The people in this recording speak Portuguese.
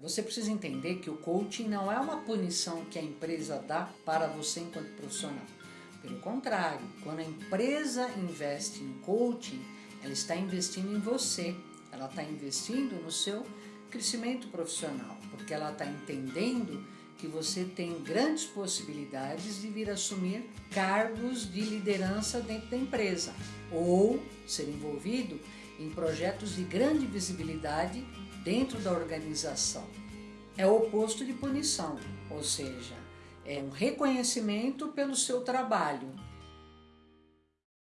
Você precisa entender que o coaching não é uma punição que a empresa dá para você enquanto profissional. Pelo contrário, quando a empresa investe em coaching, ela está investindo em você, ela está investindo no seu crescimento profissional, porque ela está entendendo que você tem grandes possibilidades de vir assumir cargos de liderança dentro da empresa ou ser envolvido em projetos de grande visibilidade dentro da organização. É o oposto de punição, ou seja, é um reconhecimento pelo seu trabalho,